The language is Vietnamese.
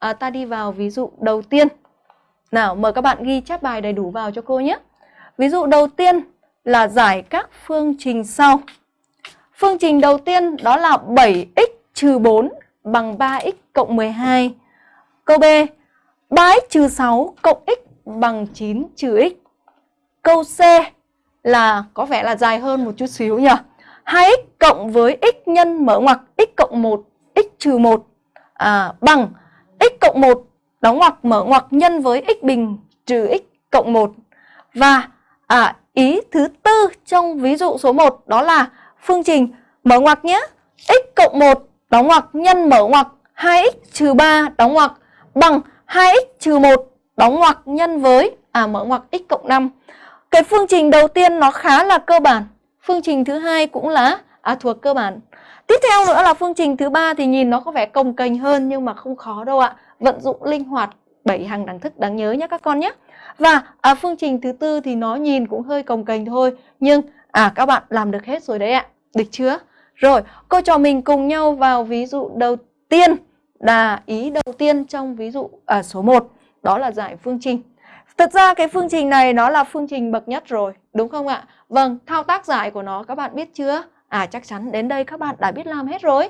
à, ta đi vào ví dụ đầu tiên. Nào, mời các bạn ghi chép bài đầy đủ vào cho cô nhé. Ví dụ đầu tiên là giải các phương trình sau. Phương trình đầu tiên đó là 7x trừ 4 bằng 3x cộng 12. Câu B, 3x trừ 6 cộng x bằng 9 trừ x. Câu C là có vẻ là dài hơn một chút xíu nhỉ. 2x cộng với x nhân mở ngoặc x cộng 1 x trừ 1 à, bằng x cộng 1 đóng ngoặc mở ngoặc nhân với x bình trừ x cộng 1. Và à, ý thứ tư trong ví dụ số 1 đó là phương trình mở ngoặc nhé. x cộng 1 đóng ngoặc nhân mở ngoặc 2x trừ 3 đóng ngoặc bằng 2x trừ 1 đóng ngoặc nhân với à mở ngoặc x cộng 5. Cái phương trình đầu tiên nó khá là cơ bản. Phương trình thứ hai cũng là à, thuộc cơ bản. Tiếp theo nữa là phương trình thứ ba thì nhìn nó có vẻ cồng kềnh hơn nhưng mà không khó đâu ạ. Vận dụng linh hoạt bảy hàng đẳng thức đáng nhớ nhé các con nhé. Và à, phương trình thứ tư thì nó nhìn cũng hơi cồng kềnh thôi nhưng à các bạn làm được hết rồi đấy ạ. Được chưa? Rồi, cô trò mình cùng nhau vào ví dụ đầu tiên là ý đầu tiên trong ví dụ à, số 1 đó là giải phương trình. Thật ra cái phương trình này nó là phương trình bậc nhất rồi, đúng không ạ? Vâng, thao tác giải của nó các bạn biết chưa? À chắc chắn đến đây các bạn đã biết làm hết rồi.